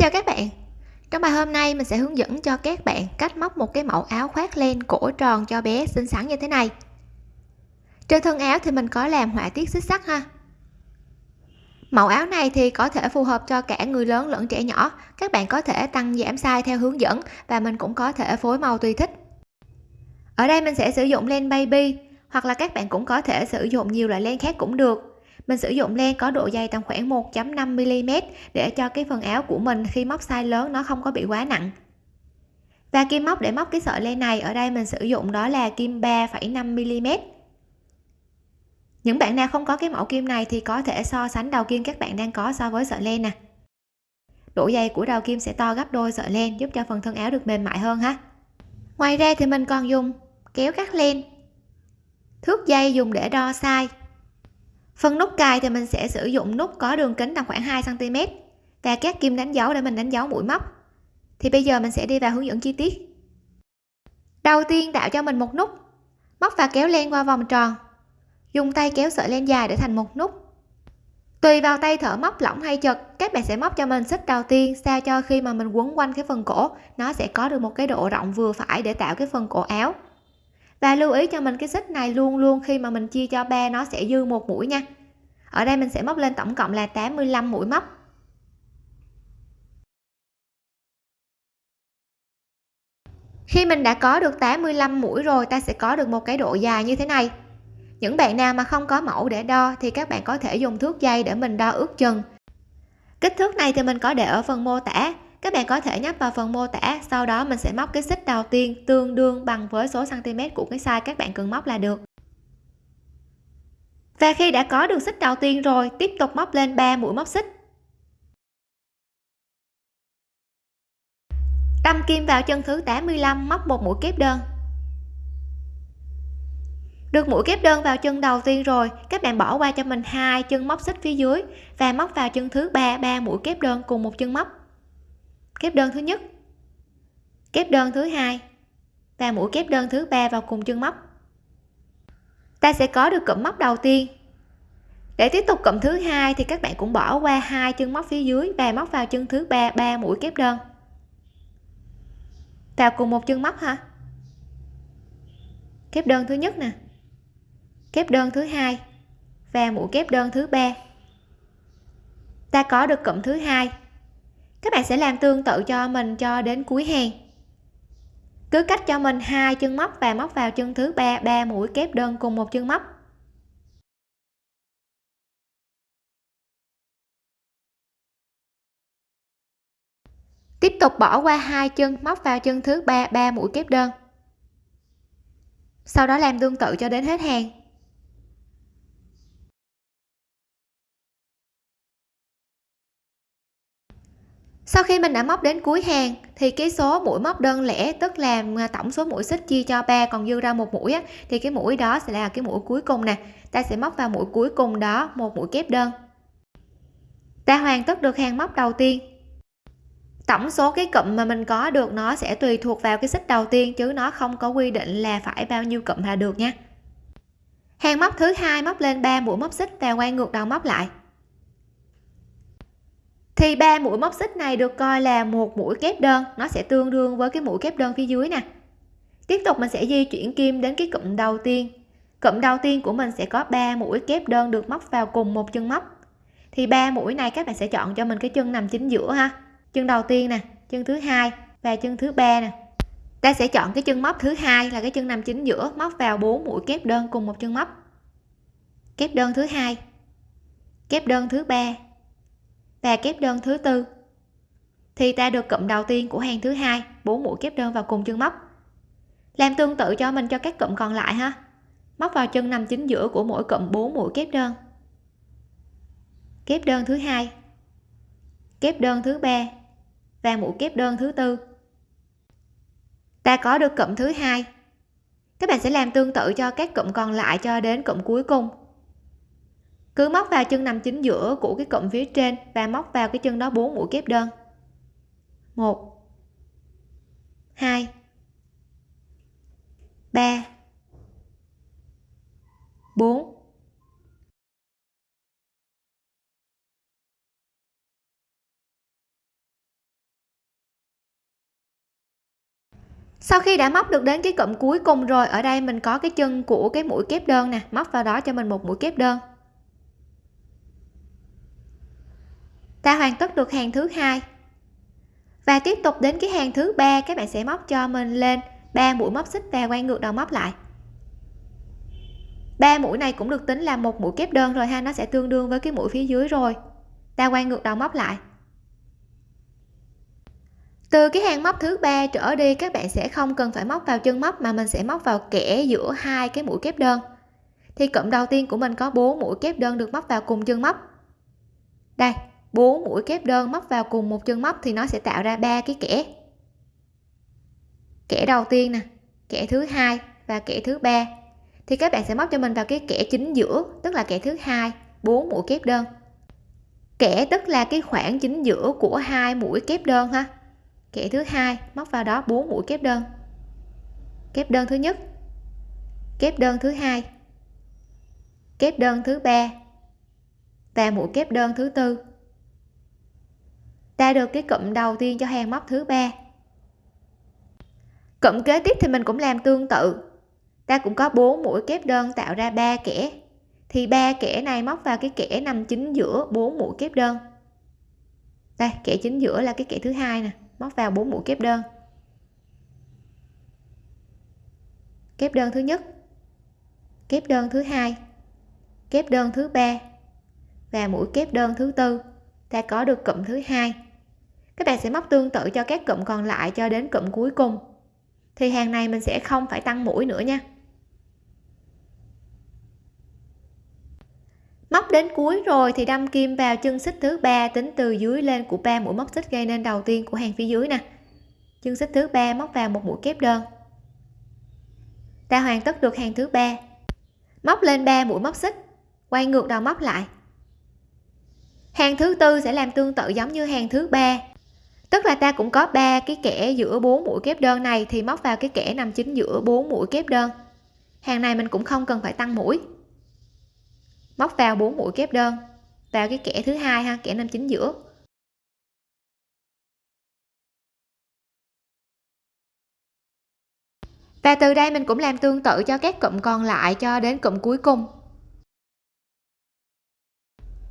chào các bạn. Trong bài hôm nay, mình sẽ hướng dẫn cho các bạn cách móc một cái mẫu áo khoác len cổ tròn cho bé xinh xắn như thế này. Trên thân áo thì mình có làm họa tiết xích sắt ha. Mẫu áo này thì có thể phù hợp cho cả người lớn lẫn trẻ nhỏ. Các bạn có thể tăng giảm size theo hướng dẫn và mình cũng có thể phối màu tùy thích. Ở đây mình sẽ sử dụng len baby hoặc là các bạn cũng có thể sử dụng nhiều loại len khác cũng được mình sử dụng len có độ dày tầm khoảng 1.5 mm để cho cái phần áo của mình khi móc size lớn nó không có bị quá nặng. Và kim móc để móc cái sợi len này ở đây mình sử dụng đó là kim 3,5 mm những bạn nào không có cái mẫu kim này thì có thể so sánh đầu kim các bạn đang có so với sợi len nè. Độ dày của đầu kim sẽ to gấp đôi sợi len giúp cho phần thân áo được mềm mại hơn ha. Ngoài ra thì mình còn dùng kéo cắt len. Thước dây dùng để đo size phần nút cài thì mình sẽ sử dụng nút có đường kính tầm khoảng 2 cm và các kim đánh dấu để mình đánh dấu mũi móc. Thì bây giờ mình sẽ đi vào hướng dẫn chi tiết. Đầu tiên tạo cho mình một nút. Móc và kéo len qua vòng tròn. Dùng tay kéo sợi len dài để thành một nút. Tùy vào tay thở móc lỏng hay chật, các bạn sẽ móc cho mình xích đầu tiên sao cho khi mà mình quấn quanh cái phần cổ, nó sẽ có được một cái độ rộng vừa phải để tạo cái phần cổ áo. Và lưu ý cho mình cái xích này luôn luôn khi mà mình chia cho ba nó sẽ dư một mũi nha ở đây mình sẽ móc lên tổng cộng là 85 mũi móc. Khi mình đã có được 85 mũi rồi, ta sẽ có được một cái độ dài như thế này. Những bạn nào mà không có mẫu để đo thì các bạn có thể dùng thước dây để mình đo ước chừng. Kích thước này thì mình có để ở phần mô tả. Các bạn có thể nhấp vào phần mô tả, sau đó mình sẽ móc cái xích đầu tiên tương đương bằng với số cm của cái size các bạn cần móc là được và khi đã có được xích đầu tiên rồi, tiếp tục móc lên 3 mũi móc xích. Đâm kim vào chân thứ 85 móc một mũi kép đơn. Được mũi kép đơn vào chân đầu tiên rồi, các bạn bỏ qua cho mình hai chân móc xích phía dưới và móc vào chân thứ ba ba mũi kép đơn cùng một chân móc. Kép đơn thứ nhất, kép đơn thứ hai và mũi kép đơn thứ ba vào cùng chân móc ta sẽ có được cụm móc đầu tiên. Để tiếp tục cụm thứ hai thì các bạn cũng bỏ qua hai chân móc phía dưới và móc vào chân thứ ba ba mũi kép đơn. Vào cùng một chân móc ha kép đơn thứ nhất nè. Kép đơn thứ hai và mũi kép đơn thứ ba. Ta có được cụm thứ hai. Các bạn sẽ làm tương tự cho mình cho đến cuối hàng cứ cách cho mình hai chân móc và móc vào chân thứ ba ba mũi kép đơn cùng một chân móc. Tiếp tục bỏ qua hai chân móc vào chân thứ ba ba mũi kép đơn. Sau đó làm tương tự cho đến hết hàng. Sau khi mình đã móc đến cuối hàng thì cái số mũi móc đơn lẻ tức là à, tổng số mũi xích chia cho ba còn dư ra một mũi á, thì cái mũi đó sẽ là cái mũi cuối cùng nè. Ta sẽ móc vào mũi cuối cùng đó một mũi kép đơn. Ta hoàn tất được hàng móc đầu tiên. Tổng số cái cụm mà mình có được nó sẽ tùy thuộc vào cái xích đầu tiên chứ nó không có quy định là phải bao nhiêu cụm là được nha. Hàng móc thứ hai móc lên 3 mũi móc xích và quay ngược đầu móc lại thì ba mũi móc xích này được coi là một mũi kép đơn. Nó sẽ tương đương với cái mũi kép đơn phía dưới nè. Tiếp tục mình sẽ di chuyển kim đến cái cụm đầu tiên. Cụm đầu tiên của mình sẽ có 3 mũi kép đơn được móc vào cùng một chân móc. Thì ba mũi này các bạn sẽ chọn cho mình cái chân nằm chính giữa ha. Chân đầu tiên nè, chân thứ hai và chân thứ ba nè. Ta sẽ chọn cái chân móc thứ hai là cái chân nằm chính giữa, móc vào 4 mũi kép đơn cùng một chân móc. Kép đơn thứ hai, kép đơn thứ ba và kép đơn thứ tư. Thì ta được cụm đầu tiên của hàng thứ hai, bốn mũi kép đơn vào cùng chân móc. Làm tương tự cho mình cho các cụm còn lại ha. Móc vào chân nằm chính giữa của mỗi cụm 4 mũi kép đơn. Kép đơn thứ hai. Kép đơn thứ ba và mũi kép đơn thứ tư. Ta có được cụm thứ hai. Các bạn sẽ làm tương tự cho các cụm còn lại cho đến cụm cuối cùng cứ móc vào chân nằm chính giữa của cái cụm phía trên và móc vào cái chân đó 4 mũi kép đơn. 1 2 3 4 Sau khi đã móc được đến cái cụm cuối cùng rồi, ở đây mình có cái chân của cái mũi kép đơn nè, móc vào đó cho mình một mũi kép đơn. Ta hoàn tất được hàng thứ hai. Và tiếp tục đến cái hàng thứ ba, các bạn sẽ móc cho mình lên ba mũi móc xích và quay ngược đầu móc lại. Ba mũi này cũng được tính là một mũi kép đơn rồi ha, nó sẽ tương đương với cái mũi phía dưới rồi. Ta quay ngược đầu móc lại. Từ cái hàng móc thứ ba trở đi, các bạn sẽ không cần phải móc vào chân móc mà mình sẽ móc vào kẽ giữa hai cái mũi kép đơn. Thì cụm đầu tiên của mình có 4 mũi kép đơn được móc vào cùng chân móc. Đây 4 mũi kép đơn móc vào cùng một chân móc thì nó sẽ tạo ra ba cái kẽ kẽ đầu tiên nè kẽ thứ hai và kẽ thứ ba. Thì các bạn sẽ móc cho mình vào cái kẽ chính giữa, tức là kẽ thứ hai 4 mũi kép đơn. Kẽ tức là cái khoảng chính giữa của hai mũi kép đơn ha. Kẽ thứ hai móc vào đó 4 mũi kép đơn. Kép đơn thứ nhất, kép đơn thứ hai, kép đơn thứ ba và mũi kép đơn thứ tư ta được cái cụm đầu tiên cho hàng móc thứ ba. Cụm kế tiếp thì mình cũng làm tương tự. Ta cũng có 4 mũi kép đơn tạo ra ba kẽ thì ba kẽ này móc vào cái kẽ nằm chính giữa 4 mũi kép đơn. Đây kẽ chính giữa là cái kẽ thứ hai nè, móc vào 4 mũi kép đơn. Kép đơn thứ nhất, kép đơn thứ hai, kép đơn thứ ba và mũi kép đơn thứ tư. Ta có được cụm thứ hai các bạn sẽ móc tương tự cho các cụm còn lại cho đến cụm cuối cùng. Thì hàng này mình sẽ không phải tăng mũi nữa nha. Móc đến cuối rồi thì đâm kim vào chân xích thứ ba tính từ dưới lên của ba mũi móc xích gây nên đầu tiên của hàng phía dưới nè. Chân xích thứ ba móc vào một mũi kép đơn. Ta hoàn tất được hàng thứ ba. Móc lên ba mũi móc xích. Quay ngược đầu móc lại. Hàng thứ tư sẽ làm tương tự giống như hàng thứ ba tức là ta cũng có ba cái kẽ giữa bốn mũi kép đơn này thì móc vào cái kẽ nằm chính giữa bốn mũi kép đơn. Hàng này mình cũng không cần phải tăng mũi. Móc vào bốn mũi kép đơn, vào cái kẽ thứ hai ha kẽ nằm chính giữa. Và từ đây mình cũng làm tương tự cho các cụm còn lại cho đến cụm cuối cùng.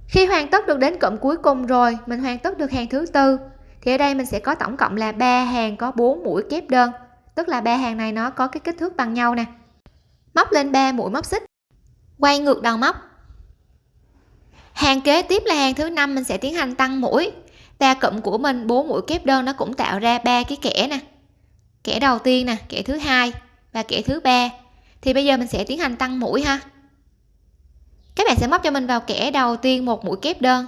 Khi hoàn tất được đến cụm cuối cùng rồi, mình hoàn tất được hàng thứ tư thì ở đây mình sẽ có tổng cộng là ba hàng có 4 mũi kép đơn. Tức là ba hàng này nó có cái kích thước bằng nhau nè. Móc lên 3 mũi móc xích. Quay ngược đầu móc. Hàng kế tiếp là hàng thứ năm mình sẽ tiến hành tăng mũi. Ta cụm của mình, bốn mũi kép đơn nó cũng tạo ra ba cái kẽ nè. Kẽ đầu tiên nè kẽ thứ hai và kẽ thứ ba. Thì bây giờ mình sẽ tiến hành tăng mũi ha. Các bạn sẽ móc cho mình vào kẽ đầu tiên một mũi kép đơn.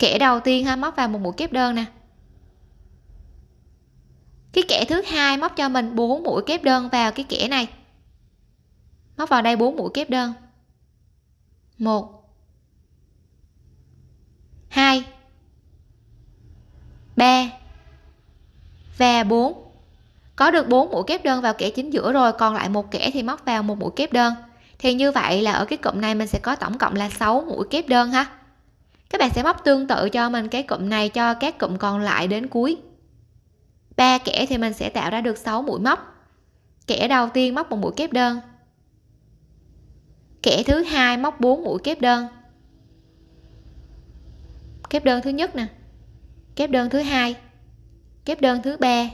Kẻ đầu tiên ha, móc vào một mũi kép đơn nè. Cái kẻ thứ hai móc cho mình 4 mũi kép đơn vào cái kẻ này. Móc vào đây 4 mũi kép đơn. 1 2 3 và 4 có được 4 mũi kép đơn vào kẻ chính giữa rồi, còn lại một kẻ thì móc vào một mũi kép đơn. Thì như vậy là ở cái cụm này mình sẽ có tổng cộng là 6 mũi kép đơn ha các bạn sẽ móc tương tự cho mình cái cụm này cho các cụm còn lại đến cuối. Ba kẽ thì mình sẽ tạo ra được 6 mũi móc. Kẽ đầu tiên móc một mũi kép đơn. Kẽ thứ hai móc 4 mũi kép đơn. Kép đơn thứ nhất nè. Kép đơn thứ hai. Kép đơn thứ ba.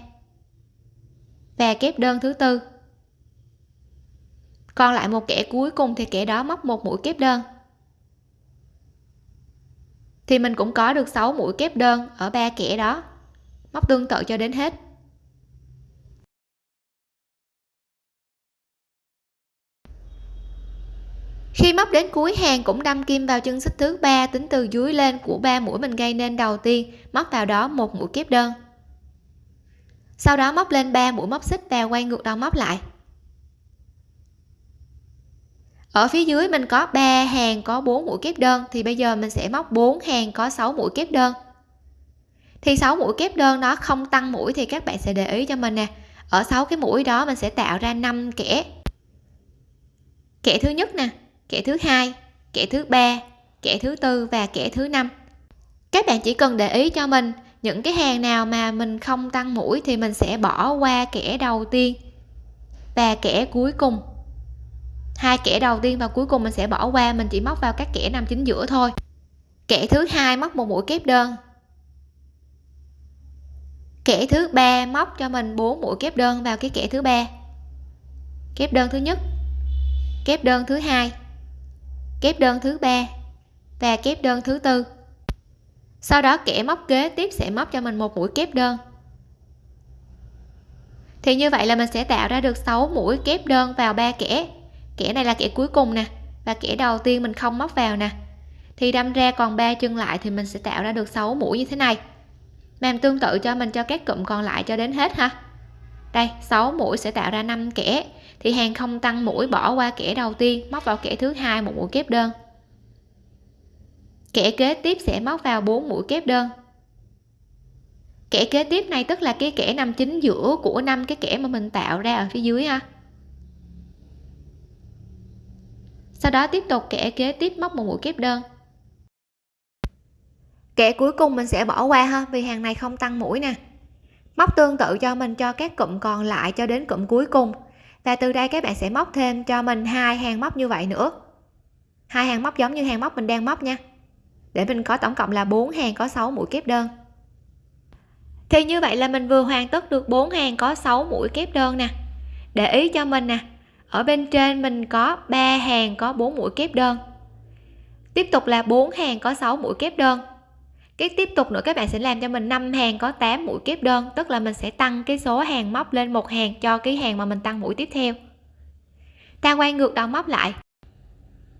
Và kép đơn thứ tư. Còn lại một kẽ cuối cùng thì kẽ đó móc một mũi kép đơn thì mình cũng có được 6 mũi kép đơn ở ba kẽ đó. Móc tương tự cho đến hết. Khi móc đến cuối hàng cũng đâm kim vào chân xích thứ ba tính từ dưới lên của ba mũi mình gây nên đầu tiên, móc vào đó một mũi kép đơn. Sau đó móc lên 3 mũi móc xích và quay ngược đầu móc lại ở phía dưới mình có 3 hàng có 4 mũi kép đơn, thì bây giờ mình sẽ móc 4 hàng có 6 mũi kép đơn. Thì 6 mũi kép đơn nó không tăng mũi thì các bạn sẽ để ý cho mình nè. Ở 6 cái mũi đó mình sẽ tạo ra 5 kẽ kẽ thứ nhất nè, kẻ thứ hai, kẻ thứ ba, kẻ thứ tư và kẻ thứ năm. Các bạn chỉ cần để ý cho mình những cái hàng nào mà mình không tăng mũi thì mình sẽ bỏ qua kẻ đầu tiên và kẻ cuối cùng hai kẻ đầu tiên và cuối cùng mình sẽ bỏ qua, mình chỉ móc vào các kẻ nằm chính giữa thôi. Kẻ thứ hai móc một mũi kép đơn. Kẻ thứ ba móc cho mình 4 mũi kép đơn vào cái kẻ thứ ba. Kép đơn thứ nhất, kép đơn thứ hai, kép đơn thứ ba và kép đơn thứ tư. Sau đó kẻ móc kế tiếp sẽ móc cho mình một mũi kép đơn. Thì như vậy là mình sẽ tạo ra được 6 mũi kép đơn vào ba kẻ kẻ này là kẻ cuối cùng nè, và kẻ đầu tiên mình không móc vào nè. Thì đâm ra còn ba chân lại thì mình sẽ tạo ra được 6 mũi như thế này. Làm tương tự cho mình cho các cụm còn lại cho đến hết ha. Đây 6 mũi sẽ tạo ra 5 kẻ. Thì hàng không tăng mũi bỏ qua kẻ đầu tiên, móc vào kẻ thứ hai một mũi kép đơn. Kẻ kế tiếp sẽ móc vào 4 mũi kép đơn. Kẻ kế tiếp này tức là cái kẻ nằm chính giữa của năm cái kẻ mà mình tạo ra ở phía dưới ha. Sau đó tiếp tục kẻ kế tiếp móc một mũi kép đơn. Kẻ cuối cùng mình sẽ bỏ qua ha, vì hàng này không tăng mũi nè. Móc tương tự cho mình, cho các cụm còn lại cho đến cụm cuối cùng. Và từ đây các bạn sẽ móc thêm cho mình hai hàng móc như vậy nữa. Hai hàng móc giống như hàng móc mình đang móc nha. Để mình có tổng cộng là 4 hàng có 6 mũi kép đơn. Thì như vậy là mình vừa hoàn tất được 4 hàng có 6 mũi kép đơn nè. Để ý cho mình nè ở bên trên mình có 3 hàng có 4 mũi kép đơn. Tiếp tục là 4 hàng có 6 mũi kép đơn. Cái tiếp tục nữa, các bạn sẽ làm cho mình 5 hàng có 8 mũi kép đơn, tức là mình sẽ tăng cái số hàng móc lên một hàng cho cái hàng mà mình tăng mũi tiếp theo. Ta quay ngược đầu móc lại.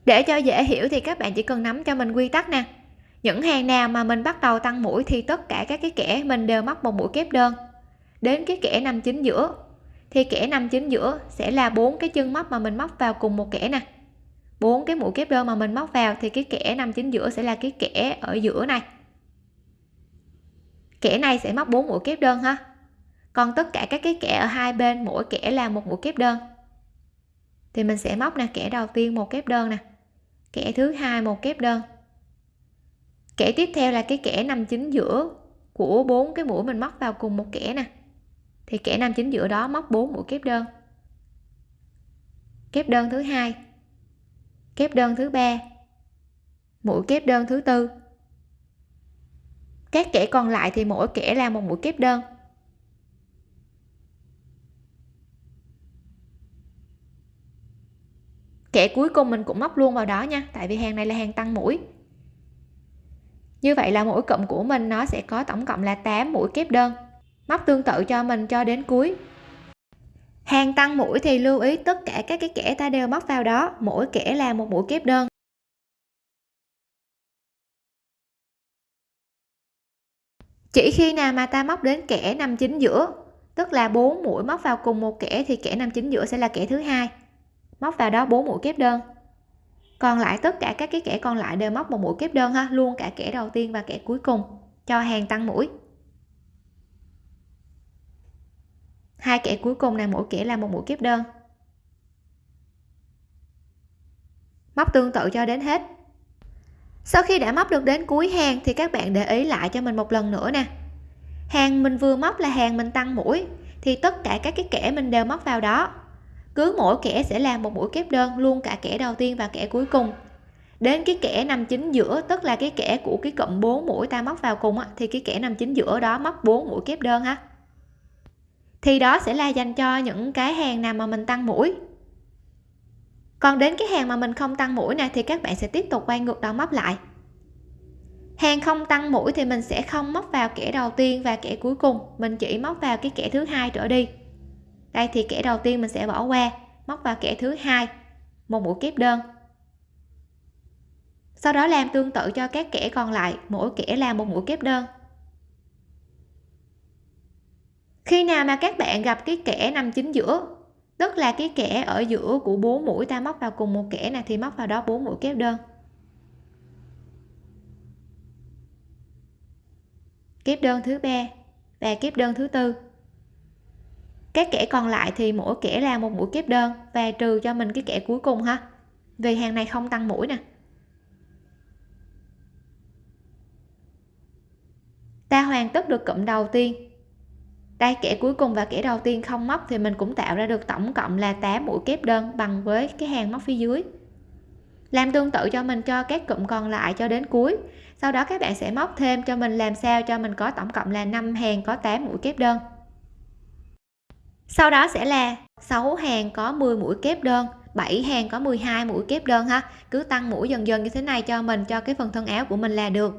Để cho dễ hiểu thì các bạn chỉ cần nắm cho mình quy tắc nè. Những hàng nào mà mình bắt đầu tăng mũi thì tất cả các cái kẻ mình đều móc một mũi kép đơn. Đến cái kẻ nằm chính giữa thì kẻ nằm chính giữa sẽ là bốn cái chân móc mà mình móc vào cùng một kẻ nè. Bốn cái mũi kép đơn mà mình móc vào thì cái kẻ nằm chính giữa sẽ là cái kẻ ở giữa này. Kẻ này sẽ móc bốn mũi kép đơn ha. Còn tất cả các cái kẻ ở hai bên, mỗi kẻ là một mũi kép đơn. Thì mình sẽ móc nè, kẻ đầu tiên một kép đơn nè. Kẻ thứ hai một kép đơn. Kẻ tiếp theo là cái kẻ nằm chính giữa của bốn cái mũi mình móc vào cùng một kẻ nè thì kẻ nam chính giữa đó móc 4 mũi kép đơn. Kép đơn thứ hai. Kép đơn thứ ba. Mũi kép đơn thứ tư. Các kẻ còn lại thì mỗi kẻ là một mũi kép đơn. Kẻ cuối cùng mình cũng móc luôn vào đó nha, tại vì hàng này là hàng tăng mũi. Như vậy là mỗi cụm của mình nó sẽ có tổng cộng là 8 mũi kép đơn móc tương tự cho mình cho đến cuối. Hàng tăng mũi thì lưu ý tất cả các cái kẻ ta đều móc vào đó, mỗi kẻ là một mũi kép đơn. Chỉ khi nào mà ta móc đến kẻ nằm chính giữa, tức là bốn mũi móc vào cùng một kẻ thì kẻ nằm chính giữa sẽ là kẻ thứ hai. Móc vào đó bốn mũi kép đơn. Còn lại tất cả các cái kẻ còn lại đều móc một mũi kép đơn ha, luôn cả kẻ đầu tiên và kẻ cuối cùng cho hàng tăng mũi. Hai kẻ cuối cùng này mỗi kẻ là một mũi kép đơn. Móc tương tự cho đến hết. Sau khi đã móc được đến cuối hàng thì các bạn để ý lại cho mình một lần nữa nè. Hàng mình vừa móc là hàng mình tăng mũi thì tất cả các cái kẻ mình đều móc vào đó. Cứ mỗi kẻ sẽ làm một mũi kép đơn luôn cả kẻ đầu tiên và kẻ cuối cùng. Đến cái kẻ nằm chính giữa tức là cái kẻ của cái cụm 4 mũi ta móc vào cùng á, thì cái kẻ nằm chính giữa đó móc 4 mũi kép đơn ha thì đó sẽ là dành cho những cái hàng nào mà mình tăng mũi. Còn đến cái hàng mà mình không tăng mũi này thì các bạn sẽ tiếp tục quay ngược đầu móc lại. Hàng không tăng mũi thì mình sẽ không móc vào kẻ đầu tiên và kẻ cuối cùng, mình chỉ móc vào cái kẻ thứ hai trở đi. Đây, thì kẻ đầu tiên mình sẽ bỏ qua, móc vào kẻ thứ hai, một mũi kép đơn. Sau đó làm tương tự cho các kẻ còn lại, mỗi kẻ là một mũi kép đơn. Khi nào mà các bạn gặp cái kẻ nằm chính giữa, tức là cái kẻ ở giữa của bốn mũi ta móc vào cùng một kẻ này thì móc vào đó bốn mũi kép đơn. Kép đơn thứ ba và kép đơn thứ tư. Các kẻ còn lại thì mỗi kẻ là một mũi kép đơn và trừ cho mình cái kẻ cuối cùng ha, vì hàng này không tăng mũi nè. Ta hoàn tất được cụm đầu tiên đây, kẻ cuối cùng và kẻ đầu tiên không móc thì mình cũng tạo ra được tổng cộng là 8 mũi kép đơn bằng với cái hàng móc phía dưới. Làm tương tự cho mình cho các cụm còn lại cho đến cuối. Sau đó các bạn sẽ móc thêm cho mình làm sao cho mình có tổng cộng là 5 hàng có 8 mũi kép đơn. Sau đó sẽ là 6 hàng có 10 mũi kép đơn 7 hàng có 12 mũi kép đơn ha. Cứ tăng mũi dần dần như thế này cho mình, cho cái phần thân áo của mình là được.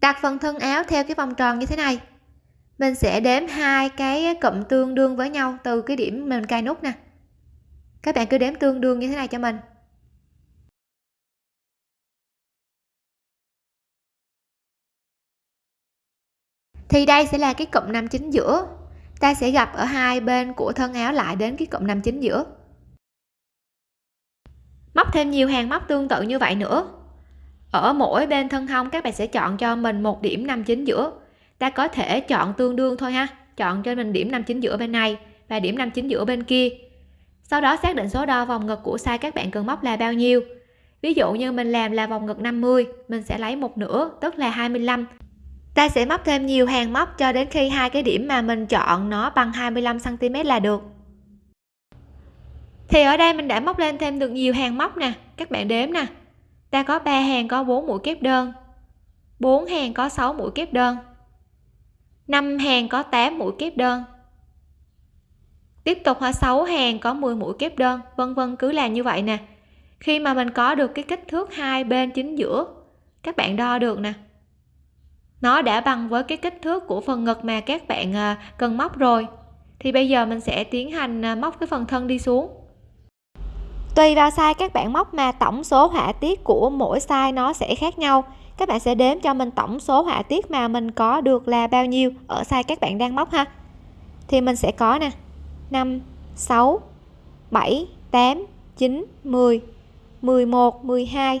Đặt phần thân áo theo cái vòng tròn như thế này mình sẽ đếm hai cái cụm tương đương với nhau từ cái điểm mình cài nút nè. Các bạn cứ đếm tương đương như thế này cho mình. Thì đây sẽ là cái cụm nằm chính giữa. Ta sẽ gặp ở hai bên của thân áo lại đến cái cụm nằm chính giữa. Móc thêm nhiều hàng móc tương tự như vậy nữa. Ở mỗi bên thân hông, các bạn sẽ chọn cho mình một điểm nằm chính giữa ta có thể chọn tương đương thôi ha. Chọn cho mình điểm nằm chính giữa bên này và điểm nằm chính giữa bên kia. Sau đó xác định số đo vòng ngực của size các bạn cần móc là bao nhiêu. Ví dụ như mình làm là vòng ngực 50 mình sẽ lấy một nửa, tức là 25 ta sẽ móc thêm nhiều hàng móc cho đến khi hai cái điểm mà mình chọn nó bằng 25 cm là được. Thì ở đây mình đã móc lên thêm được nhiều hàng móc nè. Các bạn đếm nè. Ta có 3 hàng có 4 mũi kép đơn 4 hàng có 6 mũi kép đơn. 5 hàng có 8 mũi kép đơn. Tiếp tục là 6 hàng có 10 mũi kép đơn. Vân vân, cứ làm như vậy nè. Khi mà mình có được cái kích thước hai bên chính giữa, các bạn đo được nè. Nó đã bằng với cái kích thước của phần ngực mà các bạn à, cần móc rồi. Thì bây giờ mình sẽ tiến hành à, móc cái phần thân đi xuống. Tùy vào size các bạn móc mà tổng số họa tiết của mỗi size nó sẽ khác nhau các bạn sẽ đếm cho mình tổng số họa tiết mà mình có được là bao nhiêu ở size các bạn đang móc ha. Thì mình sẽ có nè 5 6 7 8 9 10 11 12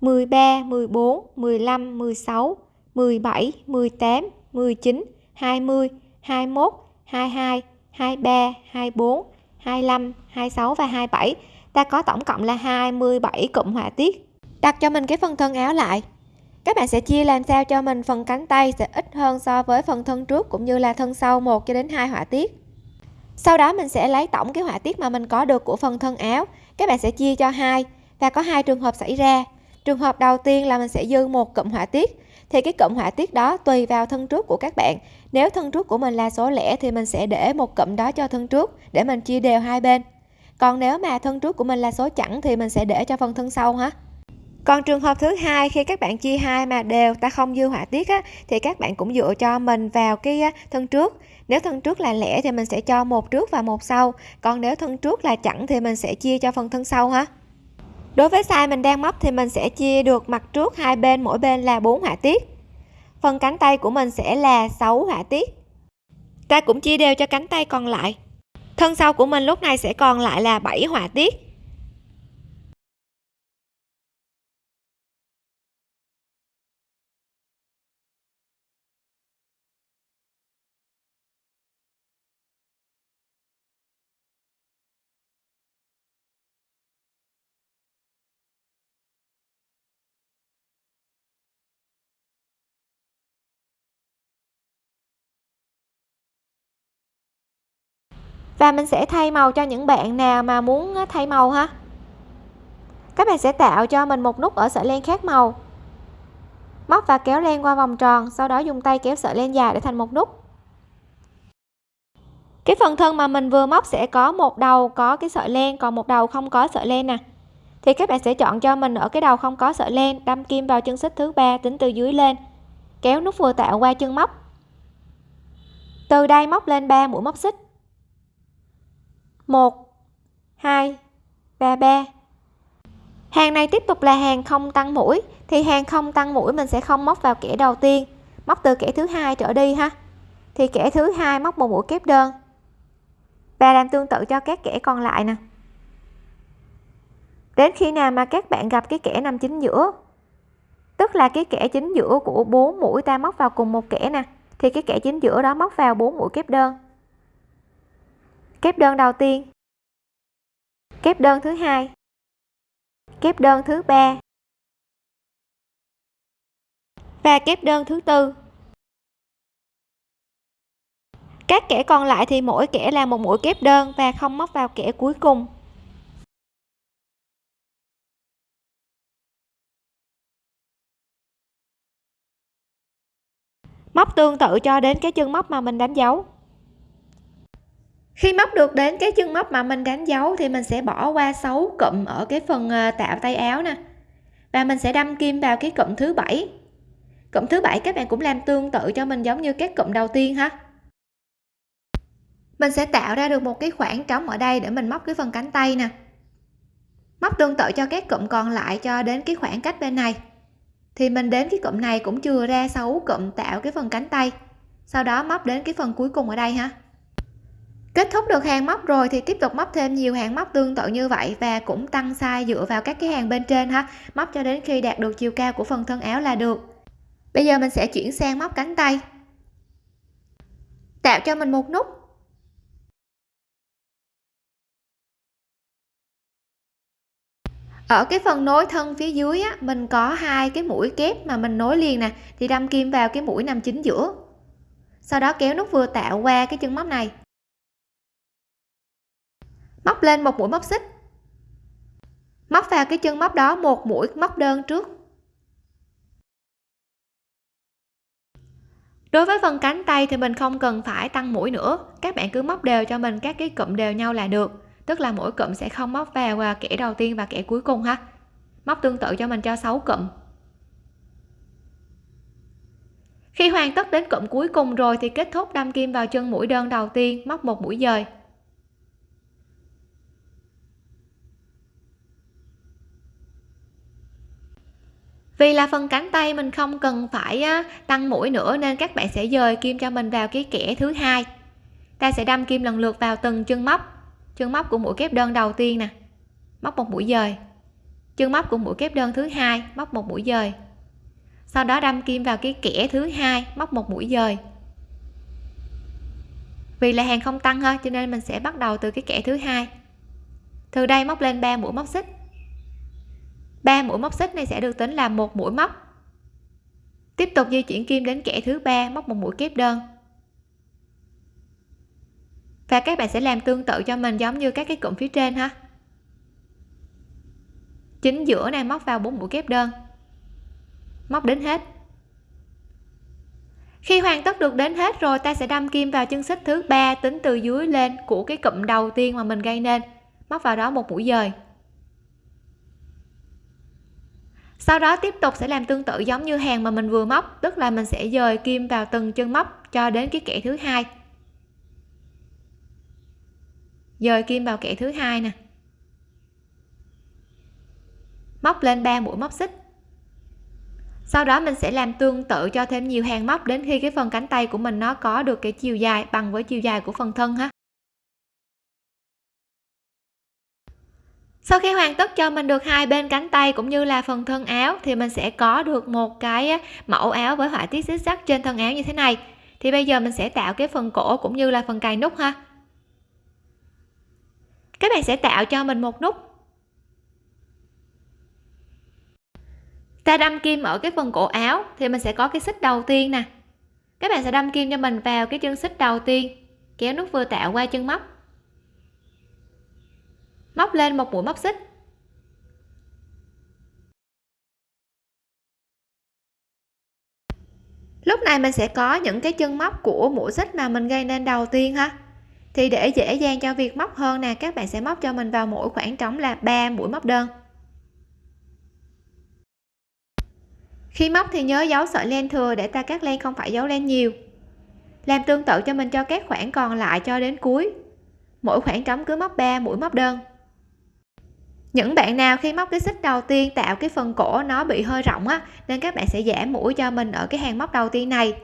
13 14 15 16 17 18 19 20 21 22 23 24 25 26 và 27 ta có tổng cộng là 27 cụm họa tiết đặt cho mình cái phần thân áo lại. Các bạn sẽ chia làm sao cho mình phần cánh tay sẽ ít hơn so với phần thân trước cũng như là thân sau 1 cho đến 2 họa tiết. Sau đó mình sẽ lấy tổng cái họa tiết mà mình có được của phần thân áo. Các bạn sẽ chia cho hai và có hai trường hợp xảy ra. Trường hợp đầu tiên là mình sẽ dư một cụm họa tiết. Thì cái cụm họa tiết đó tùy vào thân trước của các bạn. Nếu thân trước của mình là số lẻ thì mình sẽ để một cụm đó cho thân trước để mình chia đều hai bên. Còn nếu mà thân trước của mình là số chẵn thì mình sẽ để cho phần thân sau ha còn trường hợp thứ hai khi các bạn chia hai mà đều ta không dư họa tiết á, thì các bạn cũng dựa cho mình vào cái thân trước. Nếu thân trước là lẻ thì mình sẽ cho một trước và một sau. Còn nếu thân trước là chẵn thì mình sẽ chia cho phần thân sau ha. Đối với size mình đang móc thì mình sẽ chia được mặt trước hai bên mỗi bên là 4 họa tiết. Phần cánh tay của mình sẽ là 6 họa tiết. Ta cũng chia đều cho cánh tay còn lại. Thân sau của mình lúc này sẽ còn lại là 7 họa tiết. Và mình sẽ thay màu cho những bạn nào mà muốn thay màu ha. Các bạn sẽ tạo cho mình một nút ở sợi len khác màu. Móc và kéo len qua vòng tròn, sau đó dùng tay kéo sợi len dài để thành một nút. Cái phần thân mà mình vừa móc sẽ có một đầu có cái sợi len, còn một đầu không có sợi len nè. Thì các bạn sẽ chọn cho mình ở cái đầu không có sợi len, đâm kim vào chân xích thứ ba, tính từ dưới lên. Kéo nút vừa tạo qua chân móc. Từ đây móc lên 3 mũi móc xích. 1 2 và 3 hàng này tiếp tục là hàng không tăng mũi, thì hàng không tăng mũi mình sẽ không móc vào kẻ đầu tiên, móc từ kẻ thứ hai trở đi ha. Thì kẻ thứ hai móc một mũi kép đơn. Và làm tương tự cho các kẻ còn lại nè. Đến khi nào mà các bạn gặp cái kẻ nằm chính giữa, tức là cái kẻ chính giữa của bốn mũi ta móc vào cùng một kẻ nè, thì cái kẻ chính giữa đó móc vào bốn mũi kép đơn kép đơn đầu tiên. Kép đơn thứ hai. Kép đơn thứ ba. Và kép đơn thứ tư. Các kẻ còn lại thì mỗi kẻ là một mũi kép đơn và không móc vào kẻ cuối cùng. Móc tương tự cho đến cái chân móc mà mình đánh dấu khi móc được đến cái chân móc mà mình đánh dấu thì mình sẽ bỏ qua 6 cụm ở cái phần ờ, tạo tay áo nè. Và mình sẽ đâm kim vào cái cụm thứ bảy. Cụm thứ bảy các bạn cũng làm tương tự cho mình giống như các cụm đầu tiên ha. Mình sẽ tạo ra được một cái khoảng trống ở đây để mình móc cái phần cánh tay nè. Móc tương tự cho các cụm còn lại cho đến cái khoảng cách bên này. Thì mình đến cái cụm này cũng chưa ra 6 cụm tạo cái phần cánh tay. Sau đó móc đến cái phần cuối cùng ở đây ha kết thúc được hàng móc rồi thì tiếp tục móc thêm nhiều hàng móc tương tự như vậy và cũng tăng size dựa vào các cái hàng bên trên ha. Móc cho đến khi đạt được chiều cao của phần thân áo là được. Bây giờ mình sẽ chuyển sang móc cánh tay. Tạo cho mình một nút. Ở cái phần nối thân phía dưới á, mình có hai cái mũi kép mà mình nối liền nè thì đâm kim vào cái mũi nằm chính giữa. Sau đó kéo nút vừa tạo qua cái chân móc này móc lên một mũi móc xích. Móc vào cái chân móc đó, một mũi móc đơn trước. Đối với phần cánh tay thì mình không cần phải tăng mũi nữa. Các bạn cứ móc đều cho mình các cái cụm đều nhau là được. Tức là mỗi cụm sẽ không móc vào à, kẻ đầu tiên và kẻ cuối cùng ha. Móc tương tự cho mình cho 6 cụm. Khi hoàn tất đến cụm cuối cùng rồi thì kết thúc đâm kim vào chân mũi đơn đầu tiên, móc một mũi dời. Vì là phần cánh tay mình không cần phải tăng mũi nữa nên các bạn sẽ dời kim cho mình vào cái kẽ thứ hai. Ta sẽ đâm kim lần lượt vào từng chân móc. Chân móc của mũi kép đơn đầu tiên nè. Móc một mũi dời. Chân móc của mũi kép đơn thứ hai, móc một mũi dời. Sau đó đâm kim vào cái kẽ thứ hai, móc một mũi dời. Vì là hàng không tăng ha cho nên mình sẽ bắt đầu từ cái kẽ thứ hai. Từ đây móc lên 3 mũi móc xích. 3 mũi móc xích này sẽ được tính là một mũi móc. Tiếp tục di chuyển kim đến kẻ thứ ba, móc một mũi kép đơn. Và các bạn sẽ làm tương tự cho mình giống như các cái cụm phía trên ha. Chính giữa này móc vào bốn mũi kép đơn. Móc đến hết. Khi hoàn tất được đến hết rồi, ta sẽ đâm kim vào chân xích thứ ba tính từ dưới lên của cái cụm đầu tiên mà mình gây nên. Móc vào đó một mũi dời. Sau đó tiếp tục sẽ làm tương tự giống như hàng mà mình vừa móc, tức là mình sẽ dời kim vào từng chân móc cho đến cái kẽ thứ hai. Dời kim vào kẽ thứ hai nè. Móc lên 3 mũi móc xích. Sau đó mình sẽ làm tương tự cho thêm nhiều hàng móc đến khi cái phần cánh tay của mình nó có được cái chiều dài bằng với chiều dài của phần thân ha. Sau khi hoàn tất cho mình được hai bên cánh tay cũng như là phần thân áo, thì mình sẽ có được một cái mẫu áo với họa tiết xích sắt trên thân áo như thế này. Thì bây giờ mình sẽ tạo cái phần cổ cũng như là phần cài nút ha. Các bạn sẽ tạo cho mình một nút. Ta đâm kim ở cái phần cổ áo, thì mình sẽ có cái xích đầu tiên nè. Các bạn sẽ đâm kim cho mình vào cái chân xích đầu tiên. Kéo nút vừa tạo qua chân móc móc lên một mũi móc xích. Lúc này mình sẽ có những cái chân móc của mũi xích mà mình gây nên đầu tiên ha. Thì để dễ dàng cho việc móc hơn nè, các bạn sẽ móc cho mình vào mỗi khoảng trống là 3 mũi móc đơn. Khi móc thì nhớ giấu sợi len thừa để ta cắt len không phải giấu len nhiều. Làm tương tự cho mình cho các khoảng còn lại cho đến cuối. Mỗi khoảng trống cứ móc 3 mũi móc đơn những bạn nào khi móc cái xích đầu tiên tạo cái phần cổ nó bị hơi rộng á, nên các bạn sẽ giảm mũi cho mình ở cái hàng móc đầu tiên này.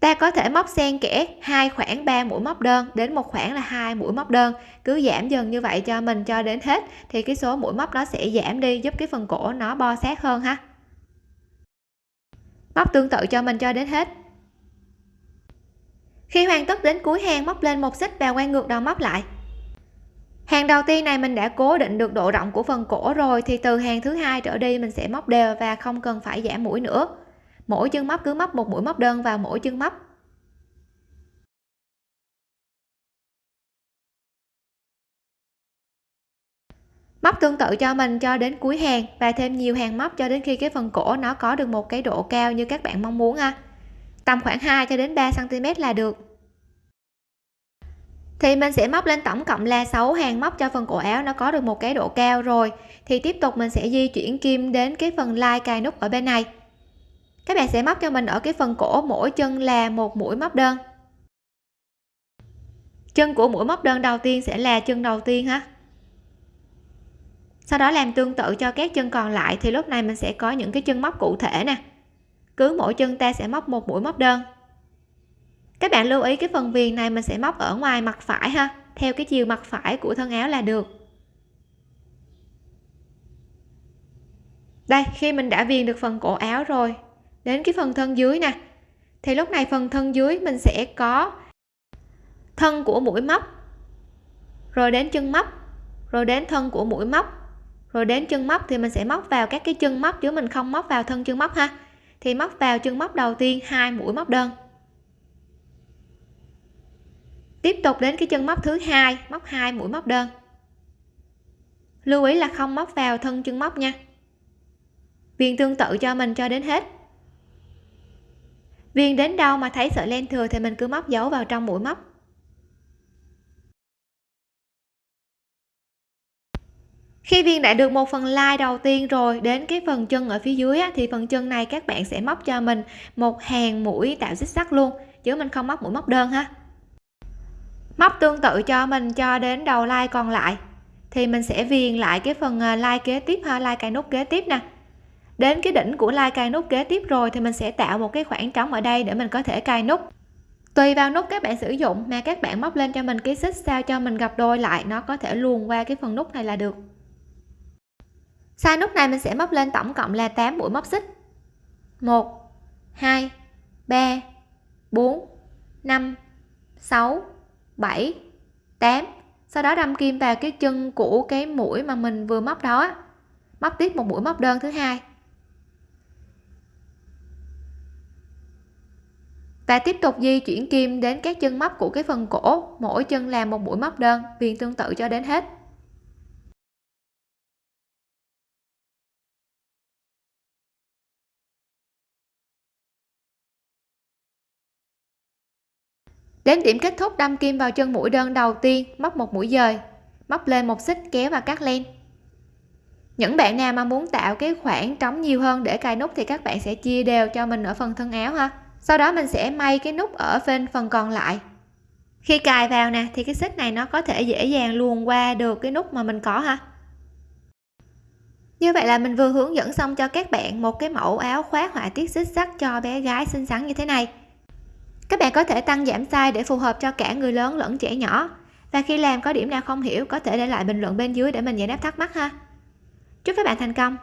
Ta có thể móc xen kẽ hai khoảng 3 mũi móc đơn đến một khoảng là hai mũi móc đơn. Cứ giảm dần như vậy cho mình cho đến hết, thì cái số mũi móc nó sẽ giảm đi, giúp cái phần cổ nó bo sát hơn ha. Móc tương tự cho mình cho đến hết. Khi hoàn tất đến cuối hàng, móc lên một xích và quay ngược đầu móc lại hàng đầu tiên này mình đã cố định được độ rộng của phần cổ rồi, thì từ hàng thứ hai trở đi mình sẽ móc đều và không cần phải giảm mũi nữa. Mỗi chân móc cứ móc một mũi móc đơn vào mỗi chân móc. Móc tương tự cho mình cho đến cuối hàng và thêm nhiều hàng móc cho đến khi cái phần cổ nó có được một cái độ cao như các bạn mong muốn ha. Tầm khoảng 2 cho đến 3 cm là được thì mình sẽ móc lên tổng cộng là 6 hàng móc cho phần cổ áo, nó có được một cái độ cao rồi. Thì tiếp tục mình sẽ di chuyển kim đến cái phần lai cài nút ở bên này. Các bạn sẽ móc cho mình ở cái phần cổ, mỗi chân là một mũi móc đơn. Chân của mũi móc đơn đầu tiên sẽ là chân đầu tiên ha. Sau đó làm tương tự cho các chân còn lại, thì lúc này mình sẽ có những cái chân móc cụ thể nè. Cứ mỗi chân ta sẽ móc một mũi móc đơn các bạn lưu ý cái phần viền này mình sẽ móc ở ngoài mặt phải ha. Theo cái chiều mặt phải của thân áo là được. Đây, khi mình đã viền được phần cổ áo rồi. Đến cái phần thân dưới nè. Thì lúc này phần thân dưới mình sẽ có thân của mũi móc, rồi đến chân móc, rồi đến thân của mũi móc, rồi đến chân móc thì mình sẽ móc vào các cái chân móc chứ mình không móc vào thân chân móc ha. Thì móc vào chân móc đầu tiên, hai mũi móc đơn tiếp tục đến cái chân móc thứ hai móc hai mũi móc đơn. Lưu ý là không móc vào thân chân móc nha. Viền tương tự cho mình cho đến hết. Viền đến đâu mà thấy sợi len thừa thì mình cứ móc dấu vào trong mũi móc. Khi viên đã được một phần lai đầu tiên rồi đến cái phần chân ở phía dưới á, thì phần chân này các bạn sẽ móc cho mình một hàng mũi tạo xích sắt luôn chứ mình không móc mũi móc đơn ha móc tương tự cho mình cho đến đầu like còn lại, thì mình sẽ viền lại cái phần ờ, like kế tiếp ha, like cài nút kế tiếp nè. Đến cái đỉnh của like cài nút kế tiếp rồi thì mình sẽ tạo một cái khoảng trống ở đây để mình có thể cài nút. Tùy vào nút các bạn sử dụng mà các bạn móc lên cho mình cái xích sao cho mình gặp đôi lại, nó có thể luồn qua cái phần nút này là được. Sai nút này mình sẽ móc lên tổng cộng là 8 mũi móc xích. 1 2 3 4 5 6 7 8 sau đó đâm kim vào cái chân của cái mũi mà mình vừa móc đó móc tiếp một mũi móc đơn thứ hai. Và tiếp tục di chuyển kim đến các chân móc của cái phần cổ. Mỗi chân làm một mũi móc đơn viền tương tự cho đến hết. Đến điểm kết thúc, đâm kim vào chân mũi đơn đầu tiên, móc một mũi dời, móc lên một xích kéo và cắt len. Những bạn nào mà muốn tạo cái khoảng trống nhiều hơn để cài nút thì các bạn sẽ chia đều cho mình ở phần thân áo ha. Sau đó mình sẽ may cái nút ở bên phần còn lại. Khi cài vào nè, thì cái xích này nó có thể dễ dàng luồn qua được cái nút mà mình có ha. Như vậy là mình vừa hướng dẫn xong cho các bạn một cái mẫu áo khoác họa tiết xích sắt cho bé gái xinh xắn như thế này các bạn có thể tăng giảm size để phù hợp cho cả người lớn lẫn trẻ nhỏ. Và khi làm có điểm nào không hiểu, có thể để lại bình luận bên dưới để mình giải đáp thắc mắc ha. Chúc các bạn thành công!